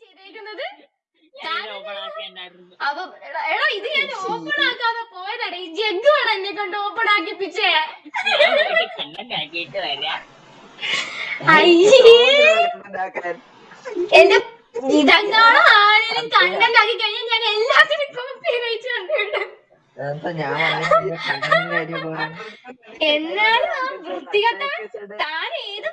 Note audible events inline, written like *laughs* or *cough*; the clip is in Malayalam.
ചെയ്തേക്കുന്നത്? അപ്പൊ എടാ ഇത് ഞാൻ ഓപ്പൺ ആക്കാതെ പോയതാടാ ഈ ജഗ്ഗാണ് എന്നെ കൊണ്ട് ഓപ്പൺ ആക്കിപ്പിച്ചേ അയ്യേ. *laughs* എന്റെ ഇതങ്ങാണോ ആരെങ്കിലും കണ്ടന്റ് ആക്കി കഴിഞ്ഞാൽ ഞാൻ എല്ലാത്തിനും കോപ്പി റൈറ്റ് കണ്ടിട്ടുണ്ട്. എന്നാലും ആ വൃത്തികെട്ട താൻ ഏത്